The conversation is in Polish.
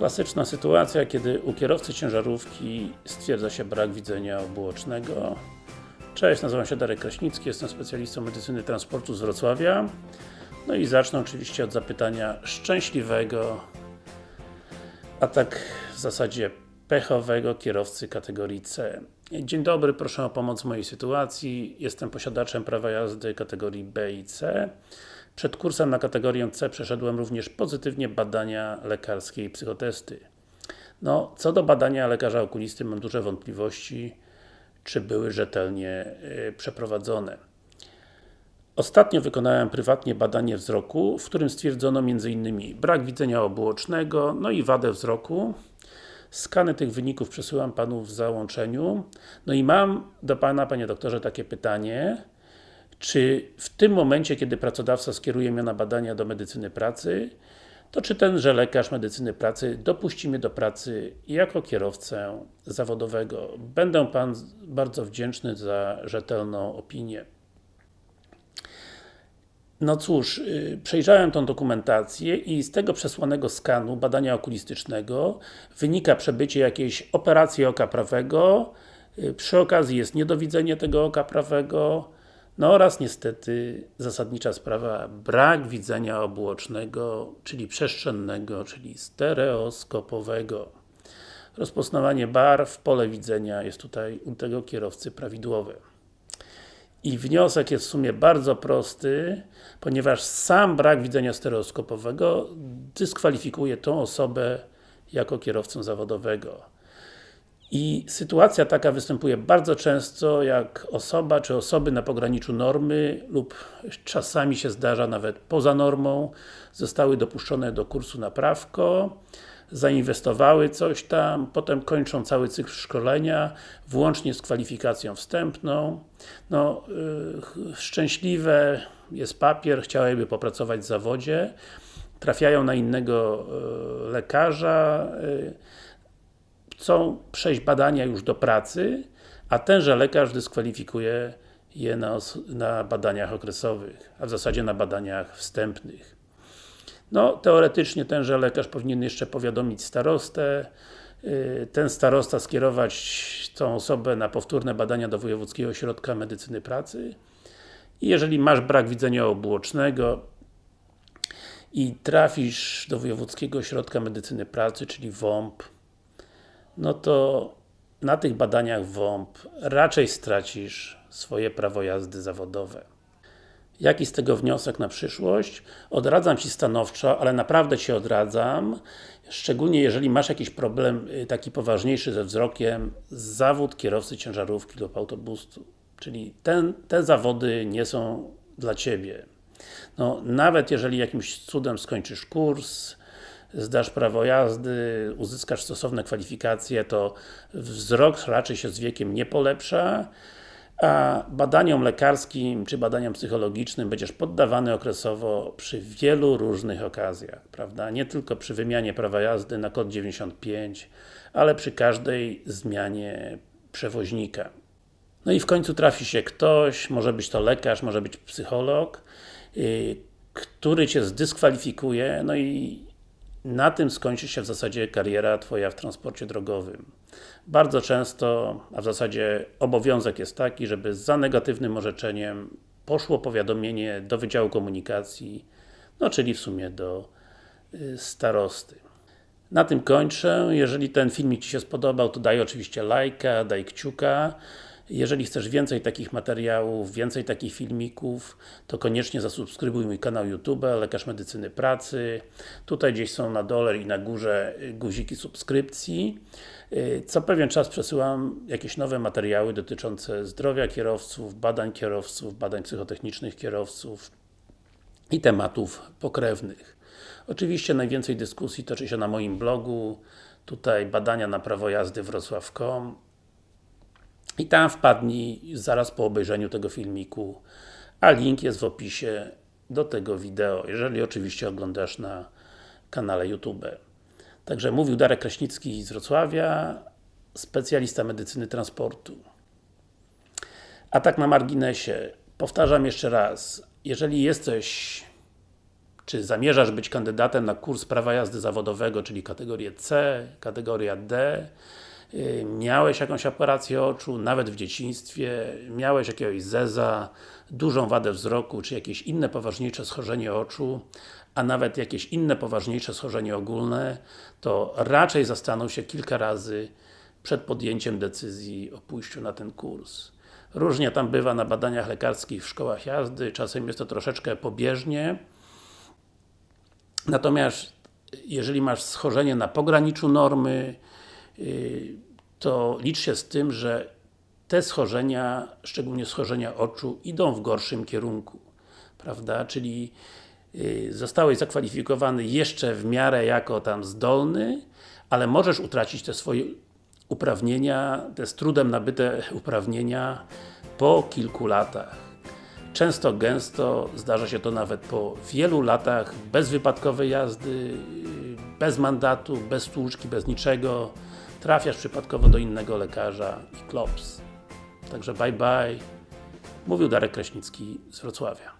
Klasyczna sytuacja, kiedy u kierowcy ciężarówki stwierdza się brak widzenia obuocznego. Cześć, nazywam się Darek Kraśnicki, jestem specjalistą medycyny transportu z Wrocławia. No i zacznę oczywiście od zapytania szczęśliwego, a tak w zasadzie pechowego kierowcy kategorii C. Dzień dobry, proszę o pomoc w mojej sytuacji. Jestem posiadaczem prawa jazdy kategorii B i C. Przed kursem na kategorię C przeszedłem również pozytywnie badania lekarskie i psychotesty. No, co do badania lekarza okulisty mam duże wątpliwości, czy były rzetelnie yy, przeprowadzone. Ostatnio wykonałem prywatnie badanie wzroku, w którym stwierdzono m.in. brak widzenia obuocznego, no i wadę wzroku. Skany tych wyników przesyłam Panu w załączeniu. No i mam do Pana, Panie Doktorze, takie pytanie. Czy w tym momencie, kiedy pracodawca skieruje mnie na badania do medycyny pracy, to czy tenże lekarz medycyny pracy dopuści mnie do pracy jako kierowcę zawodowego? Będę Pan bardzo wdzięczny za rzetelną opinię. No cóż, yy, przejrzałem tą dokumentację i z tego przesłanego skanu badania okulistycznego wynika przebycie jakiejś operacji oka prawego, yy, przy okazji jest niedowidzenie tego oka prawego, no oraz niestety zasadnicza sprawa, brak widzenia obuocznego, czyli przestrzennego, czyli stereoskopowego. Rozpoznawanie barw, pole widzenia jest tutaj u tego kierowcy prawidłowe. I wniosek jest w sumie bardzo prosty, ponieważ sam brak widzenia stereoskopowego dyskwalifikuje tą osobę jako kierowcę zawodowego. I sytuacja taka występuje bardzo często, jak osoba czy osoby na pograniczu normy lub czasami się zdarza nawet poza normą zostały dopuszczone do kursu na prawko zainwestowały coś tam, potem kończą cały cykl szkolenia, włącznie z kwalifikacją wstępną. No, yy, szczęśliwe jest papier, chciałyby popracować w zawodzie, trafiają na innego yy, lekarza, yy, chcą przejść badania już do pracy, a tenże lekarz dyskwalifikuje je na, na badaniach okresowych, a w zasadzie na badaniach wstępnych. No, teoretycznie tenże lekarz powinien jeszcze powiadomić starostę, y, ten starosta skierować tą osobę na powtórne badania do Wojewódzkiego Ośrodka Medycyny Pracy i jeżeli masz brak widzenia obuocznego i trafisz do Wojewódzkiego Ośrodka Medycyny Pracy, czyli WOMP, no to na tych badaniach WOMP raczej stracisz swoje prawo jazdy zawodowe. Jaki z tego wniosek na przyszłość? Odradzam Ci stanowczo, ale naprawdę Ci odradzam, szczególnie jeżeli masz jakiś problem y, taki poważniejszy ze wzrokiem, zawód kierowcy ciężarówki lub autobusu. Czyli ten, te zawody nie są dla Ciebie. No, nawet jeżeli jakimś cudem skończysz kurs, zdasz prawo jazdy, uzyskasz stosowne kwalifikacje, to wzrok raczej się z wiekiem nie polepsza, a badaniom lekarskim czy badaniom psychologicznym będziesz poddawany okresowo przy wielu różnych okazjach, prawda? Nie tylko przy wymianie prawa jazdy na kod 95, ale przy każdej zmianie przewoźnika. No i w końcu trafi się ktoś, może być to lekarz, może być psycholog, yy, który Cię zdyskwalifikuje, no i na tym skończy się w zasadzie kariera Twoja w transporcie drogowym. Bardzo często, a w zasadzie obowiązek jest taki, żeby za negatywnym orzeczeniem poszło powiadomienie do Wydziału Komunikacji, no czyli w sumie do y, starosty. Na tym kończę. Jeżeli ten filmik Ci się spodobał, to daj oczywiście lajka, daj kciuka. Jeżeli chcesz więcej takich materiałów, więcej takich filmików, to koniecznie zasubskrybuj mój kanał YouTube, Lekarz Medycyny Pracy. Tutaj gdzieś są na dole i na górze guziki subskrypcji. Co pewien czas przesyłam jakieś nowe materiały dotyczące zdrowia kierowców, badań kierowców, badań psychotechnicznych kierowców i tematów pokrewnych. Oczywiście najwięcej dyskusji toczy się na moim blogu, tutaj badania na prawo jazdy wrocław.com i tam wpadnij zaraz po obejrzeniu tego filmiku, a link jest w opisie do tego wideo, jeżeli oczywiście oglądasz na kanale YouTube. Także mówił Darek Kraśnicki z Wrocławia, specjalista medycyny transportu. A tak na marginesie, powtarzam jeszcze raz, jeżeli jesteś czy zamierzasz być kandydatem na kurs prawa jazdy zawodowego, czyli kategorię C, kategoria D, miałeś jakąś operację oczu, nawet w dzieciństwie, miałeś jakiegoś zeza, dużą wadę wzroku, czy jakieś inne poważniejsze schorzenie oczu, a nawet jakieś inne poważniejsze schorzenie ogólne, to raczej zastanów się kilka razy przed podjęciem decyzji o pójściu na ten kurs. Różnie tam bywa na badaniach lekarskich w szkołach jazdy, czasem jest to troszeczkę pobieżnie. Natomiast jeżeli masz schorzenie na pograniczu normy, to licz się z tym, że te schorzenia, szczególnie schorzenia oczu, idą w gorszym kierunku. Prawda? Czyli yy, zostałeś zakwalifikowany jeszcze w miarę jako tam zdolny, ale możesz utracić te swoje uprawnienia, te z trudem nabyte uprawnienia po kilku latach. Często, gęsto zdarza się to nawet po wielu latach bezwypadkowej jazdy, bez mandatu, bez stłuczki, bez niczego. Trafiasz przypadkowo do innego lekarza i klops. Także bye bye. Mówił Darek Kraśnicki z Wrocławia.